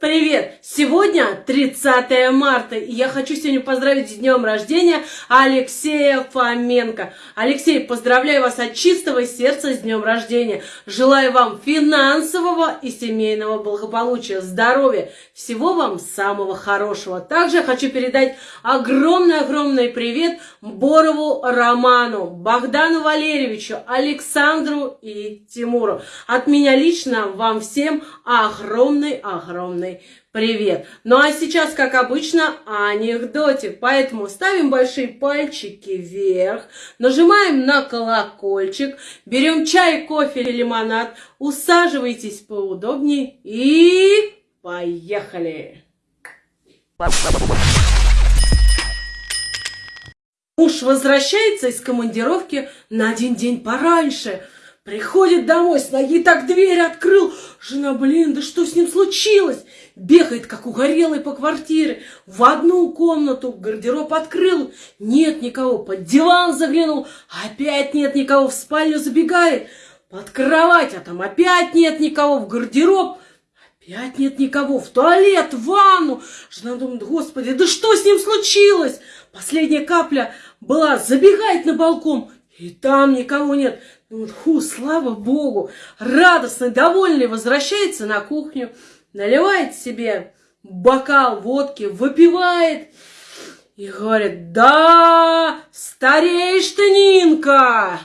Привет! Сегодня 30 марта, и я хочу сегодня поздравить с днем рождения Алексея Фоменко. Алексей, поздравляю вас от чистого сердца с днем рождения. Желаю вам финансового и семейного благополучия, здоровья, всего вам самого хорошего. Также хочу передать огромный-огромный привет Борову Роману, Богдану Валерьевичу, Александру и Тимуру. От меня лично вам всем огромный-огромный огромный привет. Ну а сейчас, как обычно, анекдотик. Поэтому ставим большие пальчики вверх, нажимаем на колокольчик, берем чай, кофе или лимонад, усаживайтесь поудобнее и поехали! Муж возвращается из командировки на один день пораньше – Приходит домой, с ноги так дверь открыл. Жена, блин, да что с ним случилось? Бегает, как угорелый по квартире. В одну комнату гардероб открыл. Нет никого. Под диван заглянул. Опять нет никого. В спальню забегает. Под кровать, а там опять нет никого. В гардероб. Опять нет никого. В туалет, в ванну. Жена думает, господи, да что с ним случилось? Последняя капля была. Забегает на балкон. И там никого нет. Ну вот, ху, слава богу, радостный, довольный возвращается на кухню, наливает себе бокал водки, выпивает и говорит, да, стареешь ты, Нинка.